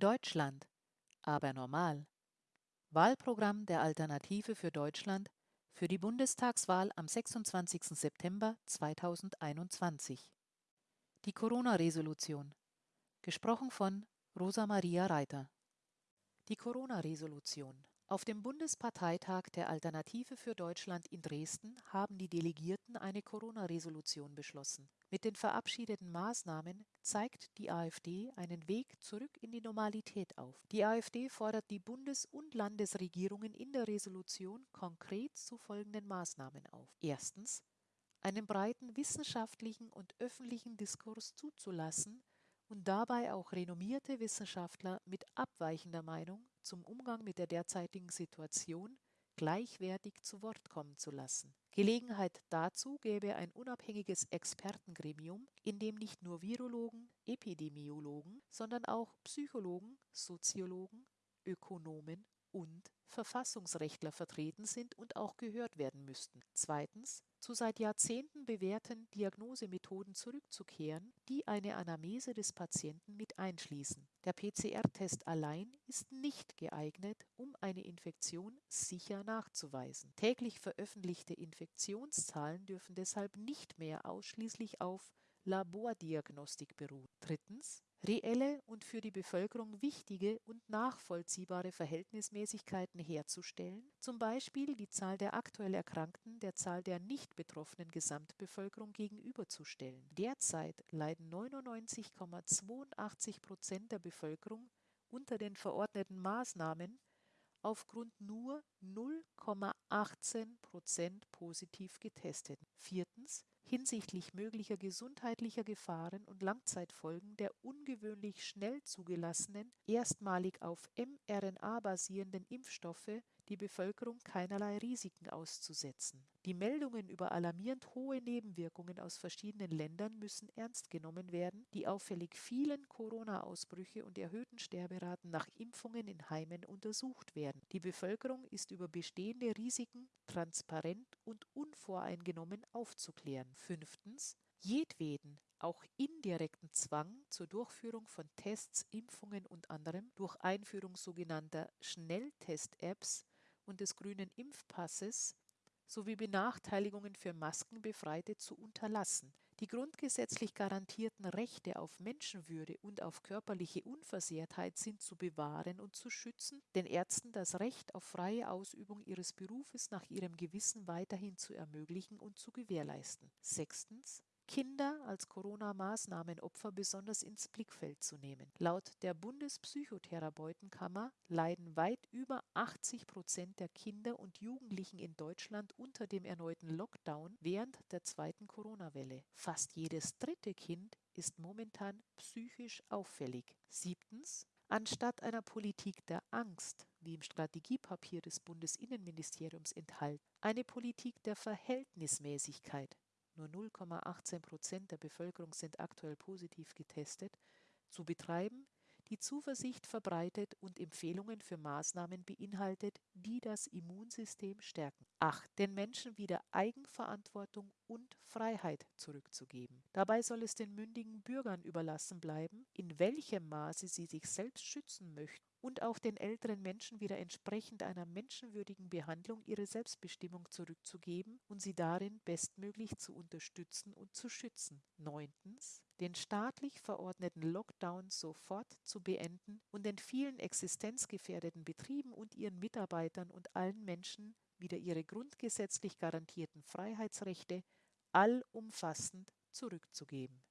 Deutschland, aber normal. Wahlprogramm der Alternative für Deutschland für die Bundestagswahl am 26. September 2021. Die Corona-Resolution. Gesprochen von Rosa Maria Reiter. Die Corona-Resolution. Auf dem Bundesparteitag der Alternative für Deutschland in Dresden haben die Delegierten eine Corona-Resolution beschlossen. Mit den verabschiedeten Maßnahmen zeigt die AfD einen Weg zurück in die Normalität auf. Die AfD fordert die Bundes- und Landesregierungen in der Resolution konkret zu folgenden Maßnahmen auf. Erstens, einen breiten wissenschaftlichen und öffentlichen Diskurs zuzulassen und dabei auch renommierte Wissenschaftler mit abweichender Meinung zum Umgang mit der derzeitigen Situation gleichwertig zu Wort kommen zu lassen. Gelegenheit dazu gäbe ein unabhängiges Expertengremium, in dem nicht nur Virologen, Epidemiologen, sondern auch Psychologen, Soziologen, Ökonomen und Verfassungsrechtler vertreten sind und auch gehört werden müssten. Zweitens, zu seit Jahrzehnten bewährten Diagnosemethoden zurückzukehren, die eine Anamnese des Patienten mit einschließen. Der PCR-Test allein ist nicht geeignet, um eine Infektion sicher nachzuweisen. Täglich veröffentlichte Infektionszahlen dürfen deshalb nicht mehr ausschließlich auf Labordiagnostik beruhen. Drittens, reelle und für die Bevölkerung wichtige und nachvollziehbare Verhältnismäßigkeiten herzustellen, zum Beispiel die Zahl der aktuell Erkrankten der Zahl der nicht betroffenen Gesamtbevölkerung gegenüberzustellen. Derzeit leiden 99,82 Prozent der Bevölkerung unter den verordneten Maßnahmen aufgrund nur 0,18 Prozent positiv getesteten. Viertens hinsichtlich möglicher gesundheitlicher Gefahren und Langzeitfolgen der ungewöhnlich schnell zugelassenen, erstmalig auf mRNA basierenden Impfstoffe die Bevölkerung keinerlei Risiken auszusetzen. Die Meldungen über alarmierend hohe Nebenwirkungen aus verschiedenen Ländern müssen ernst genommen werden, die auffällig vielen Corona-Ausbrüche und erhöhten Sterberaten nach Impfungen in Heimen untersucht werden. Die Bevölkerung ist über bestehende Risiken transparent und unvoreingenommen aufzuklären. Fünftens jedweden, auch indirekten Zwang zur Durchführung von Tests, Impfungen und anderem durch Einführung sogenannter Schnelltest-Apps und des grünen Impfpasses sowie Benachteiligungen für Maskenbefreite zu unterlassen. Die grundgesetzlich garantierten Rechte auf Menschenwürde und auf körperliche Unversehrtheit sind zu bewahren und zu schützen, den Ärzten das Recht auf freie Ausübung ihres Berufes nach ihrem Gewissen weiterhin zu ermöglichen und zu gewährleisten. Sechstens Kinder als Corona-Maßnahmenopfer besonders ins Blickfeld zu nehmen. Laut der Bundespsychotherapeutenkammer leiden weit über 80 Prozent der Kinder und Jugendlichen in Deutschland unter dem erneuten Lockdown während der zweiten Corona-Welle. Fast jedes dritte Kind ist momentan psychisch auffällig. Siebtens. Anstatt einer Politik der Angst, wie im Strategiepapier des Bundesinnenministeriums enthalten, eine Politik der Verhältnismäßigkeit, nur 0,18 Prozent der Bevölkerung sind aktuell positiv getestet, zu betreiben, die Zuversicht verbreitet und Empfehlungen für Maßnahmen beinhaltet, die das Immunsystem stärken. 8. Den Menschen wieder Eigenverantwortung und Freiheit zurückzugeben. Dabei soll es den mündigen Bürgern überlassen bleiben, in welchem Maße sie sich selbst schützen möchten und auch den älteren Menschen wieder entsprechend einer menschenwürdigen Behandlung ihre Selbstbestimmung zurückzugeben und sie darin bestmöglich zu unterstützen und zu schützen. Neuntens, den staatlich verordneten Lockdown sofort zu beenden und den vielen existenzgefährdeten Betrieben und ihren Mitarbeitern und allen Menschen wieder ihre grundgesetzlich garantierten Freiheitsrechte allumfassend zurückzugeben.